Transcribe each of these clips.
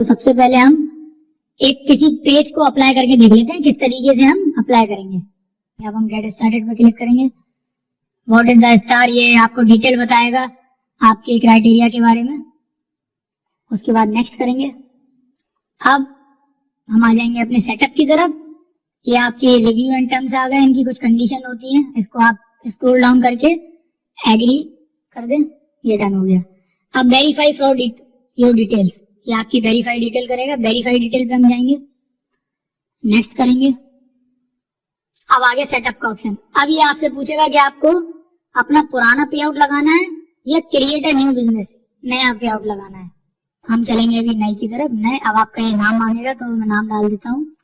तो सबसे पहले हम एक किसी पेज को अप्लाई करके देख लेते हैं, किस तरीके से हम अप्लाई करेंगे। अब हम गेट स्टार्टेड पर क्लिक करेंगे। व्हाट इज़ द स्टार ये आपको डिटेल बताएगा आपके क्राइटेरिया के बारे में। उसके बाद नेक्स्ट करेंगे। अब हम आ जाएँगे अपने सेटअप की तरफ़। ये आपके रिव्यू एंड टर्म्स आ गए, इनकी कुछ कंडीशन होती है। इसको आप स्क्रॉल डाउन करके एग्री कर दें। ये डन हो गया। अब वेरीफाई फ्रॉड योर डिटेल्स ये आपकी वेरीफाई डिटेल करेगा। वेरीफाई डिटेल पे हम जाएँगे। नेक्स्ट करेंगे। अब आगे सेटअप का ऑप्शन अब ये आपसे पूछेगा कि आपको अपना पुराना पे आउट लगाना है या क्रिएट अ न्यू बिज़नेस नया पे आउट लगाना है। हम चलेंगे अभी नई की तरफ़। नए, अब आपका ये नाम मांगेगा तो मैं नाम डाल देता हूँ।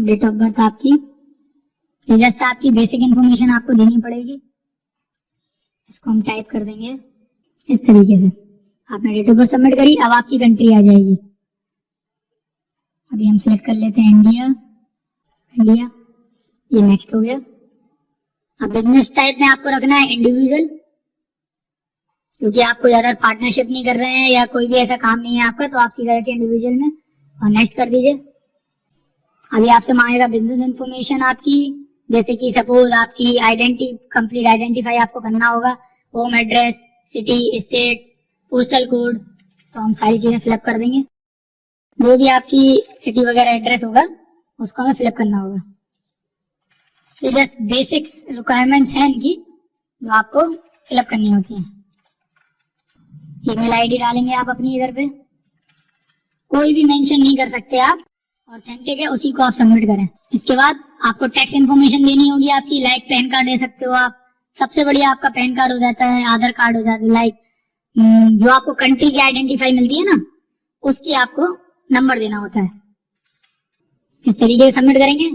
डेट ऑफ़ बर्थ आपकी। जस्ट आपकी बेसिक इंफॉर्मेशन आपको देनी पड़ेगी। इसको हम टाइप कर देंगे। इस तरीके से। आपने डेट ऑफ़ बर्थ सबमिट करी? अब आपकी कंट्री आ जाएगी। अभी हम सिलेक्ट कर लेते हैं इंडिया इंडिया ये नेक्स्ट हो गया। अब बिज़नेस टाइप में आपको रखना है इंडिविजुअल क्योंकि आप कोई अदर पार्टनरशिप नहीं कर रहे हैं या कोई भी ऐसा काम नहीं है आपका तो आप सीधा रखिए इंडिविजुअल में और नेक्स्ट कर दीजिए। अभी आपसे मांगेगा बिज़नेस इंफॉर्मेशन आपकी, जैसे कि सपोज़ आपकी आइडेंटिटी कंप्लीट आइडेंटिफाई आपको करना होगा home address city state postal code तो हम सारी चीज़ें फिलअप कर देंगे। जो भी आपकी सिटी वगैरह एड्रेस होगा, उसको हमें फिलअप करना होगा। ये जस्ट बेसिक्स रिक्वायरमेंट्स हैं इनकी, जो आपको फिलअप करनी होती है। ईमेल आईडी डालेंगे आप अपनी इधर पे। कोई भी मेंशन नहीं कर सकते आप ऑथेंटिक है, उसी को आप सबमिट करें। इसके बाद आपको टैक्स इन्फॉर्मेशन देनी होगी, आपकी लाइक पैन कार्ड दे सकते हो आप। सबसे बढ़िया आपका पैन कार्ड हो जाता है, आधार कार्ड हो जाता है लाइक जो आपको कंट्री की आइडेंटिफाई मिलती है ना, उसकी आपको नंबर देना होता है। इस तरीके से सबमिट करेंगे?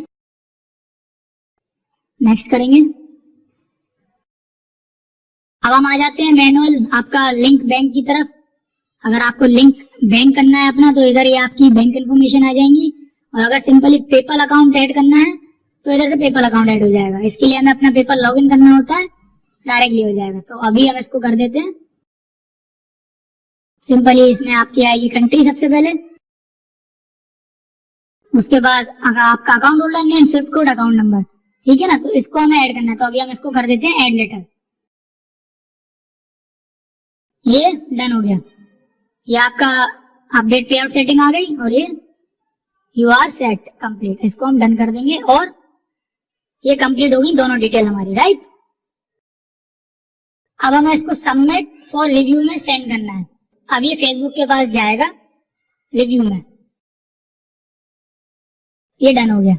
नेक्स्ट करेंगे। अब हम आ जाते हैं मैनुअल आपका लिंक बैंक की तरफ़। अगर आपको लिंक बैंक करना है अपना तो इधर ये आपकी बैंक इन्फॉर्मेशन आ जाएँगी। और अगर सिंपली पेपल अकाउंट ऐड करना है तो इधर से पेपल अकाउंट ऐड हो जाएगा। इसके लिए हमें अपना पेपल लॉगिन करना होता है डायरेक्टली हो जाएगा। तो अभी हम इसको कर देते हैं। सिंपली इसमें आपकी आएगी कंट्री सबसे पहले। उसके बाद अगर आपका account holder name swift code account number ठीक है ना? तो इसको हमें ऐड करना है। तो अभी हम इसको कर देते हैं ऐड लेटर ये डन हो गया। ये आपका अपडेट पे आउट सेटिंग आ गई और ये यू आर सेट कंप्लीट इसको हम डन कर देंगे और ये कंप्लीट होगी दोनों डिटेल हमारी राइट अब हमें इसको सबमिट फॉर रिव्यू में सेंड करना है। अब ये फेसबुक के पास जाएगा रिव्यू में। ये डन हो गया।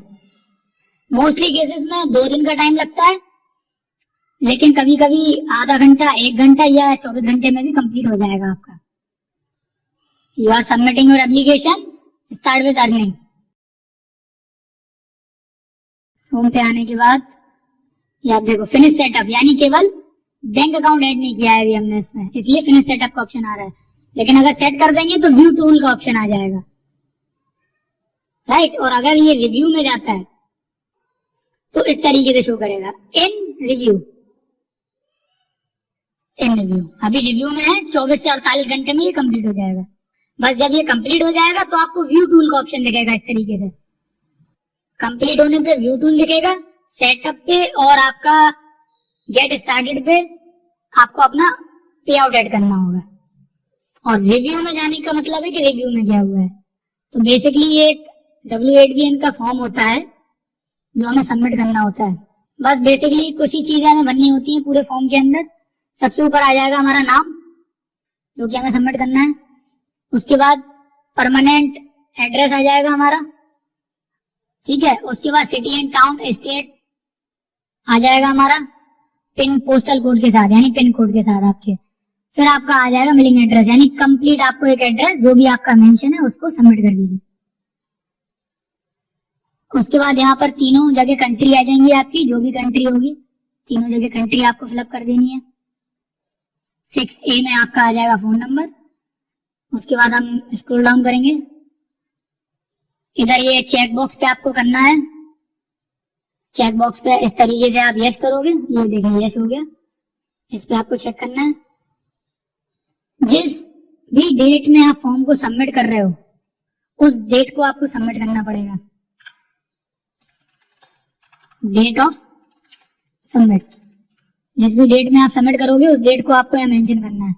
मोस्टली केसेस में दो दिन का टाइम लगता है, लेकिन कभी कभी आधा घंटा, एक घंटा या चौबीस घंटे में भी कंप्लीट हो जाएगा आपका। You are submitting your application start with earning home पे आने के बाद, ये आप देखो फिनिश सेटअप यानी केवल बैंक अकाउंट ऐड नहीं किया है अभी हमने इसमें, इसलिए फिनिश सेटअप का ऑप्शन आ रहा है। लेकिन अगर सेट कर देंगे तो व्यू टूल का ऑप्शन आ जाएगा। राइट और अगर ये रिव्यू में जाता है तो इस तरीके से शो करेगा। इन रिव्यू इन रिव्यू अभी रिव्यू में है 24 से 48 घंटे में ये कंप्लीट हो जाएगा। बस जब ये कंप्लीट हो जाएगा तो आपको व्यू टूल का ऑप्शन दिखेगा इस तरीके से। कंप्लीट होने पे व्यू टूल दिखेगा सेटअप पे और आपका गेट स्टार्टेड पे आपको अपना पे आउट एड करना होगा। और रिव्यू में जाने का मतलब है कि रिव्यू में क्या हुआ है। तो बेसिकली ये डब्ल्यू एट बी एन का फॉर्म होता है, जो हमें सबमिट करना होता है। बस बेसिकली कुछ ही चीज़ें हमें भरनी होती हैं पूरे फॉर्म के अंदर। सबसे ऊपर आ जाएगा हमारा नाम, जो कि हमें सबमिट करना है। उसके बाद परमानेंट एड्रेस आ जाएगा हमारा। ठीक है? उसके बाद सिटी एंड टाउन स्टेट आ जाएगा हमारा। पिन पोस्टल कोड के साथ, यानी पिन कोड के साथ आपके। फिर आपका आ जाएगा मिलिंग एड्रेस, यानी कंप्लीट आपको एक एड्रेस, जो भी आपका मेंशन है, उसको सबमिट कर दीजिए। उसके बाद यहाँ पर तीनों जगह कंट्री आ जाएँगी आपकी, जो भी कंट्री होगी, तीनों जगह कंट्री आपको फिलअप कर देनी है। सिक्स ए में आपका आ जाएगा फ़ोन नंबर उसके बाद हम स्क्रॉल डाउन करेंगे। इधर ये चेक बॉक्स पे आपको करना है। चेक बॉक्स पे इस तरीके से आप यस करोगे। ये देखें यस हो गया। इस पे आपको चेक करना है। जिस भी डेट में आप फॉर्म को सबमिट कर रहे हो, उस डेट को आपको सबमिट करना पड़ेगा। डेट ऑफ़ सबमिट जिस भी डेट में आप सबमिट करोगे, उस डेट को आपको यहाँ मेंशन करना है।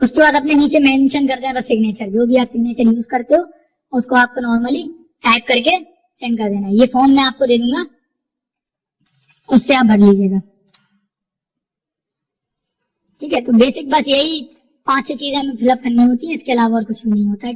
उसके बाद अपने नीचे मेंशन करते हैं बस सिग्नेचर जो भी आप सिग्नेचर यूज़ करते हो, उसको आपको नॉर्मली टाइप करके सेंड कर देना ये फॉर्म मैं आपको दे दूँगा, उससे आप भर लीजिएगा। ठीक है तो बेसिक बस यही पाँच छह चीज़ें हमें फिलअप करनी होती है, इसके अलावा और कुछ भी नहीं होता। है